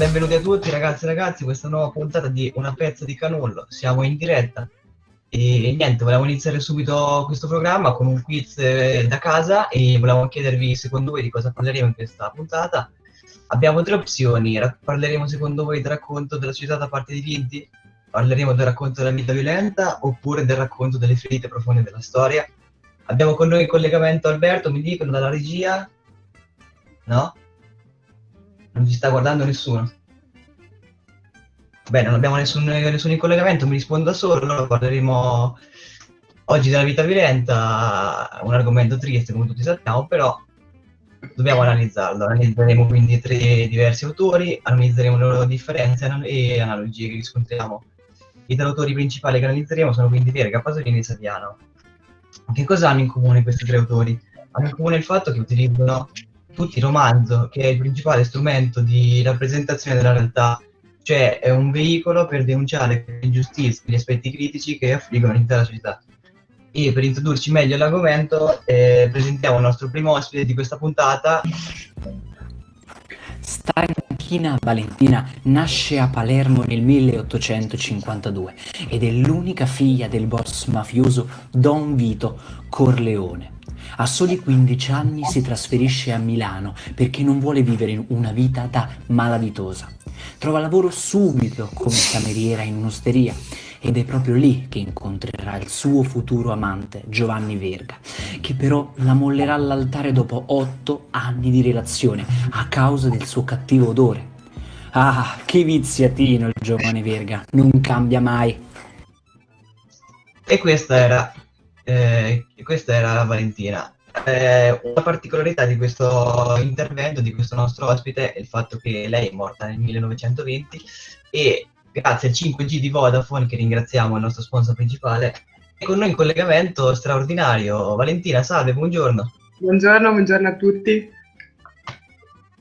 benvenuti a tutti ragazzi e ragazzi, questa nuova puntata di Una pezza di canullo. Siamo in diretta e niente, volevamo iniziare subito questo programma con un quiz eh, da casa e volevamo chiedervi secondo voi di cosa parleremo in questa puntata. Abbiamo tre opzioni, parleremo secondo voi del racconto della società da parte di Vinti, parleremo del racconto della vita violenta oppure del racconto delle ferite profonde della storia. Abbiamo con noi in collegamento Alberto, mi dicono dalla regia? No? Non ci sta guardando nessuno. Bene, non abbiamo nessun, nessun collegamento, mi rispondo da solo, parleremo oggi della vita violenta, un argomento triste come tutti sappiamo, però dobbiamo analizzarlo. Analizzeremo quindi tre diversi autori, analizzeremo le loro differenze e analogie che riscontriamo. I tre autori principali che analizzeremo sono quindi Verga, Pasolini e Saviano. Che cosa hanno in comune questi tre autori? Hanno in comune il fatto che utilizzano tutti il romanzo, che è il principale strumento di rappresentazione della realtà, cioè è un veicolo per denunciare le ingiustizie, gli aspetti critici che affliggono l'intera società. E per introdurci meglio all'argomento eh, presentiamo il nostro primo ospite di questa puntata. Stanchina Valentina nasce a Palermo nel 1852 ed è l'unica figlia del boss mafioso Don Vito Corleone. A soli 15 anni si trasferisce a Milano perché non vuole vivere una vita da malavitosa. Trova lavoro subito come cameriera in un'osteria ed è proprio lì che incontrerà il suo futuro amante, Giovanni Verga, che però la mollerà all'altare dopo otto anni di relazione a causa del suo cattivo odore. Ah, che viziatino il giovane Verga, non cambia mai. E questa era eh, questa era Valentina. Eh, una particolarità di questo intervento, di questo nostro ospite, è il fatto che lei è morta nel 1920 e grazie al 5G di Vodafone, che ringraziamo il nostro sponsor principale, è con noi in collegamento straordinario. Valentina, salve, buongiorno. Buongiorno, buongiorno a tutti.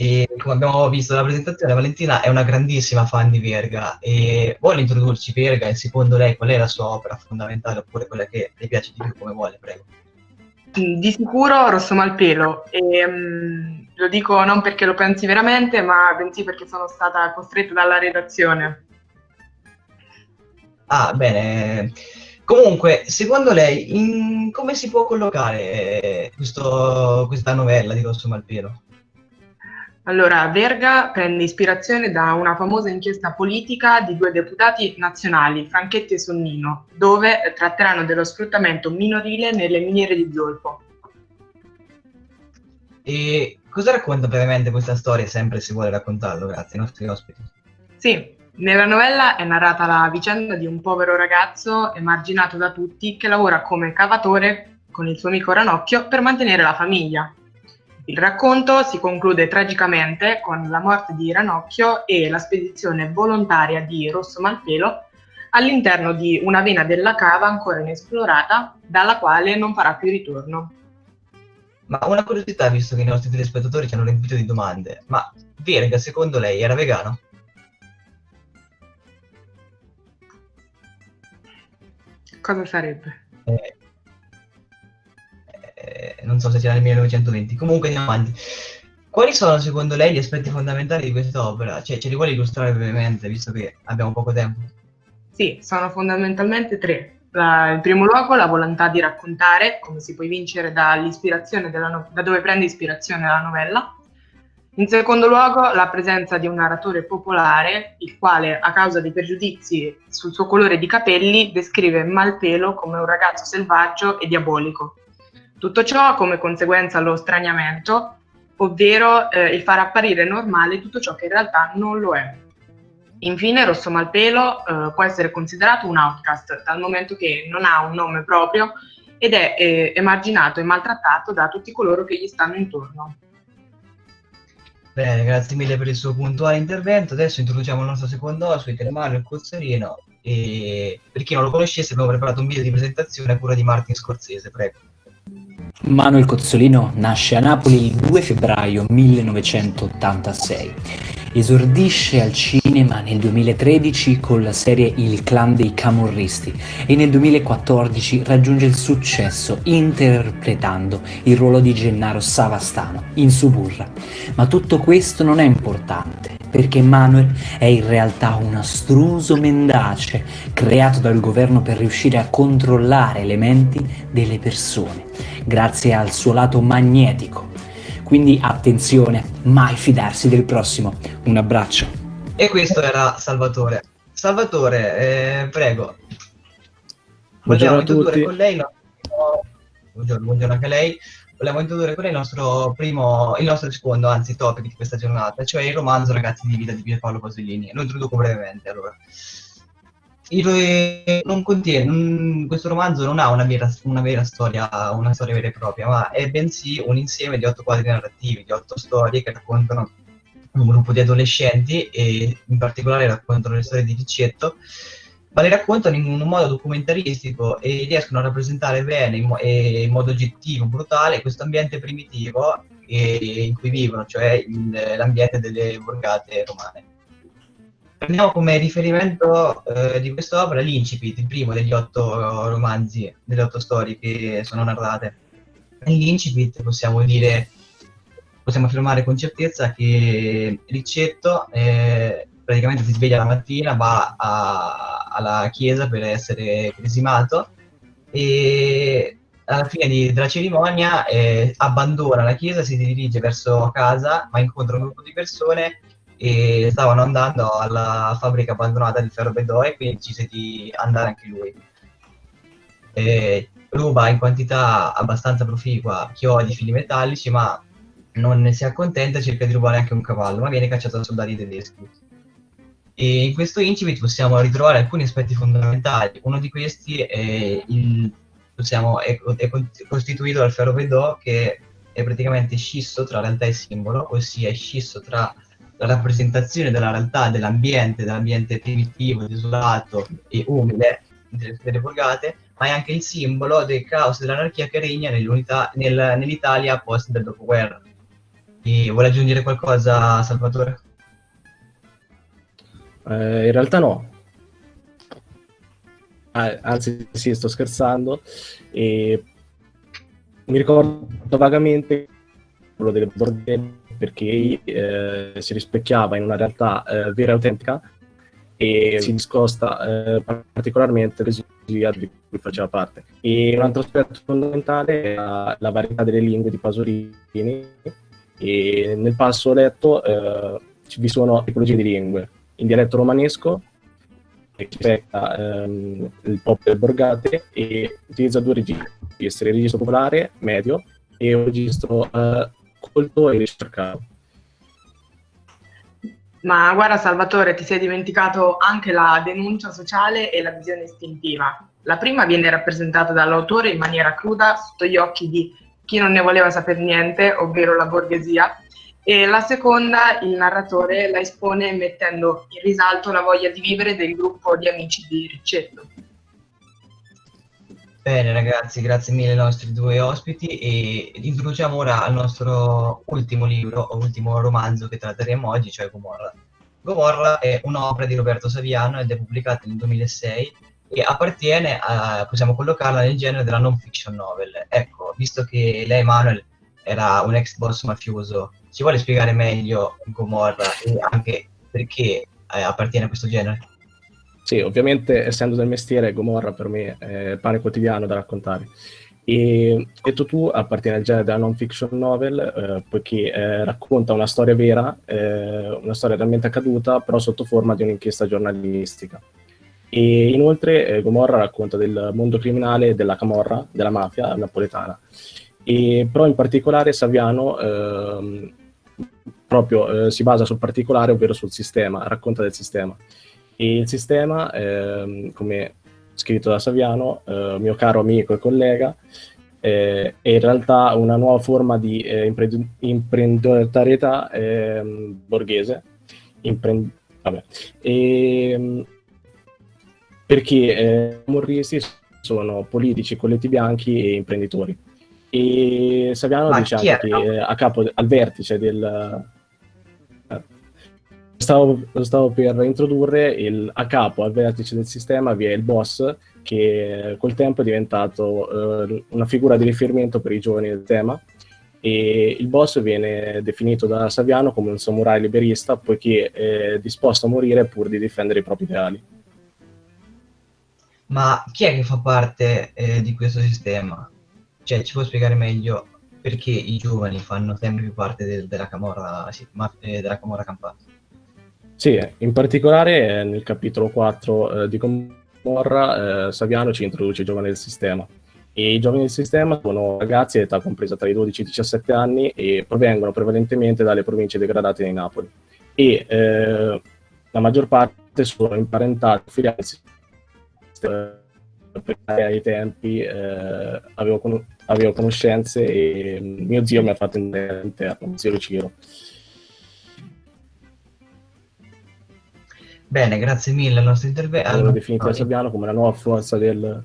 E come abbiamo visto dalla presentazione, Valentina è una grandissima fan di Verga e vuole introdurci Verga e secondo lei qual è la sua opera fondamentale oppure quella che le piace di più come vuole, prego. Di sicuro Rosso Malpelo e um, lo dico non perché lo pensi veramente ma bensì perché sono stata costretta dalla redazione. Ah, bene. Comunque, secondo lei, in... come si può collocare questo, questa novella di Rosso Malpelo? Allora, Verga prende ispirazione da una famosa inchiesta politica di due deputati nazionali, Franchetti e Sonnino, dove tratteranno dello sfruttamento minorile nelle miniere di zolfo. E cosa racconta brevemente questa storia, sempre se vuole raccontarlo, grazie ai nostri ospiti? Sì, nella novella è narrata la vicenda di un povero ragazzo emarginato da tutti che lavora come cavatore con il suo amico Ranocchio per mantenere la famiglia. Il racconto si conclude tragicamente con la morte di Ranocchio e la spedizione volontaria di Rosso Malpelo all'interno di una vena della cava ancora inesplorata, dalla quale non farà più ritorno. Ma una curiosità, visto che i nostri telespettatori ci hanno riempito di domande, ma Verga, secondo lei, era vegano? Cosa sarebbe? Eh, eh, non so se c'era nel 1920, comunque andiamo avanti. Quali sono secondo lei gli aspetti fondamentali di quest'opera? Cioè, ce li vuole illustrare brevemente, visto che abbiamo poco tempo? Sì, sono fondamentalmente tre. La, in primo luogo la volontà di raccontare, come si può vincere dall'ispirazione no da dove prende ispirazione la novella. In secondo luogo la presenza di un narratore popolare, il quale a causa dei pregiudizi sul suo colore di capelli descrive Malpelo come un ragazzo selvaggio e diabolico. Tutto ciò come conseguenza lo straniamento, ovvero eh, il far apparire normale tutto ciò che in realtà non lo è. Infine, Rosso Malpelo eh, può essere considerato un outcast, dal momento che non ha un nome proprio ed è eh, emarginato e maltrattato da tutti coloro che gli stanno intorno. Bene, grazie mille per il suo puntuale intervento. Adesso introduciamo il nostro secondo ospite, Mario Cozzolino. E per chi non lo conoscesse abbiamo preparato un video di presentazione a cura di Martin Scorsese, prego. Manuel Cozzolino nasce a Napoli il 2 febbraio 1986 Esordisce al cinema nel 2013 con la serie Il clan dei camorristi e nel 2014 raggiunge il successo interpretando il ruolo di Gennaro Savastano in Suburra. Ma tutto questo non è importante perché Manuel è in realtà un astruso mendace creato dal governo per riuscire a controllare le menti delle persone grazie al suo lato magnetico quindi attenzione, mai fidarsi del prossimo. Un abbraccio. E questo era Salvatore. Salvatore, eh, prego. Buongiorno a tutti. Con lei nostro... buongiorno, buongiorno anche a lei. Vogliamo introdurre con lei il nostro primo, il nostro secondo, anzi, topic di questa giornata, cioè il romanzo Ragazzi di vita di Pierpaolo Pasolini. Lo introduco brevemente, allora non contiene, non, questo romanzo non ha una vera, una vera, storia, una storia vera e propria, ma è bensì un insieme di otto quadri narrativi, di otto storie che raccontano un gruppo di adolescenti e in particolare raccontano le storie di Riccetto, ma le raccontano in un modo documentaristico e riescono a rappresentare bene in, mo- in modo oggettivo, brutale, questo ambiente primitivo in cui vivono, cioè il, l'ambiente delle borgate romane. Prendiamo come riferimento eh, di quest'opera l'Incipit, il primo degli otto romanzi, delle otto storie che sono narrate. Nell'Incipit possiamo dire, possiamo affermare con certezza che Riccetto eh, praticamente si sveglia la mattina, va a, alla chiesa per essere cresimato e alla fine di, della cerimonia eh, abbandona la chiesa, si dirige verso casa, ma incontra un gruppo di persone e stavano andando alla fabbrica abbandonata di Ferro Bedò quindi decise di andare anche lui. E ruba in quantità abbastanza proficua chiodi, fili metallici, ma non ne si accontenta e cerca di rubare anche un cavallo, ma viene cacciato da soldati tedeschi. E in questo incipit possiamo ritrovare alcuni aspetti fondamentali. Uno di questi è, il, possiamo, è, è costituito dal ferro Bedò che è praticamente scisso tra realtà e simbolo, ossia è scisso tra rappresentazione della realtà dell'ambiente, dell'ambiente primitivo, desolato e umile delle, delle borgate, ma è anche il simbolo del caos e dell'anarchia che regna nel, nell'Italia post del dopoguerra. E vuole aggiungere qualcosa, Salvatore? Eh, in realtà no. Ah, anzi, sì, sto scherzando. E mi ricordo vagamente quello delle borgate perché eh, si rispecchiava in una realtà eh, vera e autentica e si discosta eh, particolarmente l'esegia di cui faceva parte. E un altro aspetto fondamentale è la, la varietà delle lingue di Pasolini e nel passo letto eh, vi sono tipologie di lingue in dialetto romanesco che rispecchia ehm, il pop del Borgate e utilizza due registri, il registro popolare medio e un registro eh, colto e ricercato. Ma guarda Salvatore, ti sei dimenticato anche la denuncia sociale e la visione istintiva. La prima viene rappresentata dall'autore in maniera cruda sotto gli occhi di chi non ne voleva sapere niente, ovvero la borghesia, e la seconda il narratore la espone mettendo in risalto la voglia di vivere del gruppo di amici di Riccetto. Bene ragazzi, grazie mille ai nostri due ospiti e introduciamo ora al nostro ultimo libro o ultimo romanzo che tratteremo oggi, cioè Gomorra. Gomorra è un'opera di Roberto Saviano ed è pubblicata nel 2006 e appartiene a, possiamo collocarla nel genere della non fiction novel. Ecco, visto che lei, Manuel, era un ex boss mafioso, ci vuole spiegare meglio Gomorra e anche perché eh, appartiene a questo genere? Sì, ovviamente essendo del mestiere, Gomorra per me è pane quotidiano da raccontare. E detto tu, appartiene al genere della non fiction novel, eh, poiché eh, racconta una storia vera, eh, una storia realmente accaduta, però sotto forma di un'inchiesta giornalistica. E inoltre eh, Gomorra racconta del mondo criminale della camorra, della mafia napoletana. E, però in particolare Saviano ehm, proprio eh, si basa sul particolare, ovvero sul sistema, racconta del sistema. Il sistema, ehm, come scritto da Saviano, eh, mio caro amico e collega, eh, è in realtà una nuova forma di eh, imprend- imprenditorietà ehm, borghese. Imprend- e, ehm, perché eh, morristi sono politici, colletti bianchi e imprenditori. E Saviano Ma anche che a capo, al vertice del, stavo, stavo, per introdurre il, a capo al vertice del sistema vi è il boss che col tempo è diventato eh, una figura di riferimento per i giovani del tema e il boss viene definito da Saviano come un samurai liberista poiché è disposto a morire pur di difendere i propri ideali. Ma chi è che fa parte eh, di questo sistema? Cioè, ci può spiegare meglio perché i giovani fanno sempre più parte del, della Camorra, sì, ma, eh, della Camorra Campana? Sì, in particolare eh, nel capitolo 4 eh, di Camorra eh, Saviano ci introduce i giovani del sistema. E I giovani del sistema sono ragazzi di età compresa tra i 12 e i 17 anni e provengono prevalentemente dalle province degradate di Napoli. E eh, la maggior parte sono imparentati, filiali perché ai tempi eh, avevo, con- avevo, conoscenze e mio zio mi ha fatto all'interno, zio Ciro. Bene, grazie mille al nostro intervento. Allora, definito da Sabiano come la nuova forza del...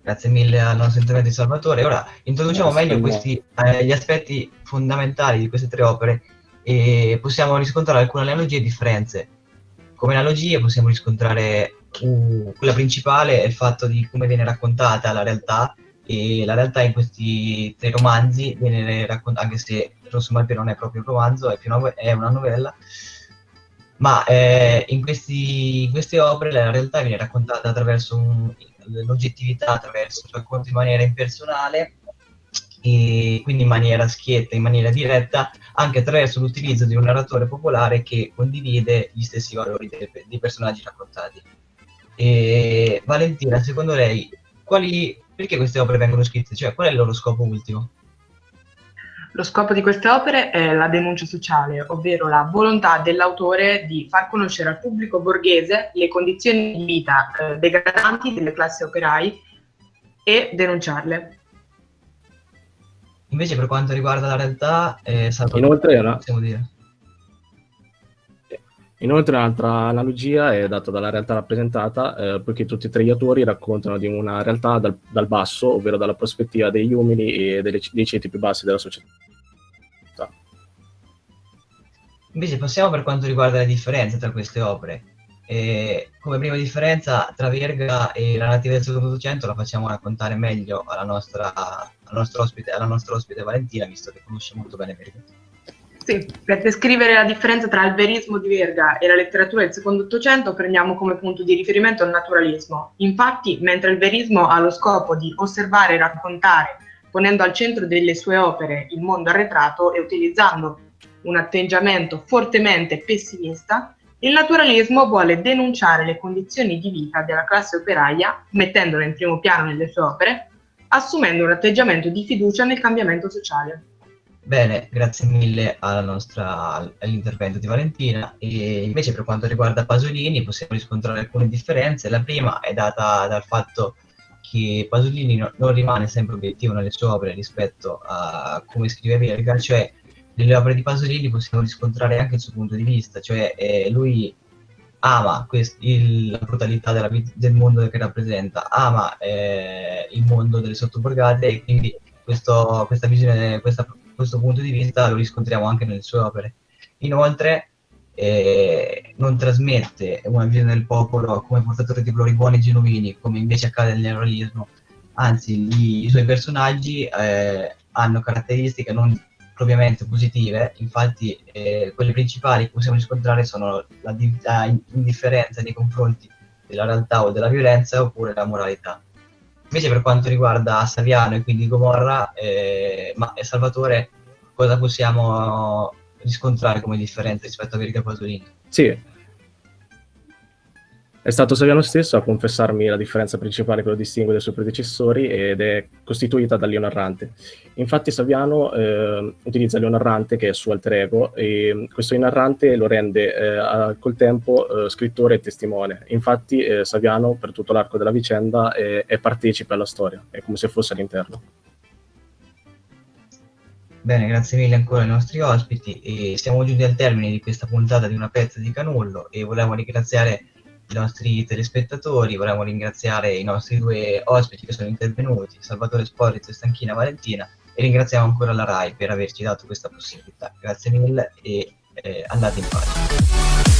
Grazie mille al nostro intervento di Salvatore. Ora introduciamo meglio questi, eh, gli aspetti fondamentali di queste tre opere e possiamo riscontrare alcune analogie e differenze. Come analogie possiamo riscontrare uh, quella principale è il fatto di come viene raccontata la realtà e la realtà in questi tre romanzi viene raccontata, anche se Rosso Malpero non è proprio un romanzo, è, una, è una novella, ma eh, in, questi, in, queste opere la realtà viene raccontata attraverso l'oggettività, attraverso il racconto in maniera impersonale e quindi in maniera schietta, in maniera diretta, anche attraverso l'utilizzo di un narratore popolare che condivide gli stessi valori dei, dei personaggi raccontati. E Valentina, secondo lei, quali, perché queste opere vengono scritte? Cioè, qual è il loro scopo ultimo? Lo scopo di queste opere è la denuncia sociale, ovvero la volontà dell'autore di far conoscere al pubblico borghese le condizioni di vita eh, degradanti delle classi operai e denunciarle. Invece per quanto riguarda la realtà, eh, Inoltre, no? possiamo dire. Inoltre un'altra analogia è data dalla realtà rappresentata, eh, poiché tutti e tre gli autori raccontano di una realtà dal, dal basso, ovvero dalla prospettiva degli umili e delle, dei ceti più bassi della società. Invece passiamo per quanto riguarda le differenze tra queste opere. E come prima differenza tra Verga e la nativa del secondo Ottocento la facciamo raccontare meglio alla nostra, alla nostra, ospite, alla nostra ospite Valentina, visto che conosce molto bene Verga. Sì, per descrivere la differenza tra il verismo di Verga e la letteratura del secondo Ottocento prendiamo come punto di riferimento il naturalismo. Infatti, mentre il verismo ha lo scopo di osservare e raccontare, ponendo al centro delle sue opere il mondo arretrato e utilizzando un atteggiamento fortemente pessimista, il naturalismo vuole denunciare le condizioni di vita della classe operaia, mettendola in primo piano nelle sue opere, assumendo un atteggiamento di fiducia nel cambiamento sociale. Bene, grazie mille all'intervento di Valentina. E invece per quanto riguarda Pasolini possiamo riscontrare alcune differenze. La prima è data dal fatto che Pasolini no, non rimane sempre obiettivo nelle sue opere rispetto a come scrive Verga, cioè nelle opere di Pasolini possiamo riscontrare anche il suo punto di vista, cioè eh, lui ama quest- il, la brutalità della, del mondo che rappresenta, ama eh, il mondo delle sottoborgate e quindi questo, questa visione, questa questo punto di vista lo riscontriamo anche nelle sue opere. Inoltre eh, non trasmette una visione del popolo come portatore di valori buoni e genuini, come invece accade nel neorealismo, anzi gli, i suoi personaggi eh, hanno caratteristiche non propriamente positive, infatti eh, quelle principali che possiamo riscontrare sono la, la indifferenza nei confronti della realtà o della violenza oppure la moralità. Invece per quanto riguarda Saviano e quindi Gomorra, eh, ma Salvatore, cosa possiamo riscontrare come differenza rispetto a Verga Pasolini? Sì, è stato Saviano stesso a confessarmi la differenza principale che lo distingue dai suoi predecessori ed è costituita dall'io narrante. Infatti Saviano eh, utilizza l'io narrante che è suo alter ego e questo io narrante lo rende eh, col tempo eh, scrittore e testimone. Infatti eh, Saviano per tutto l'arco della vicenda è, è partecipe alla storia, è come se fosse all'interno. Bene, grazie mille ancora ai nostri ospiti e siamo giunti al termine di questa puntata di Una pezza di Canullo e volevo ringraziare i nostri telespettatori, volevo ringraziare i nostri due ospiti che sono intervenuti, Salvatore Sporrizzo e Stanchina Valentina, e ringraziamo ancora la RAI per averci dato questa possibilità. Grazie mille e e andate in pace.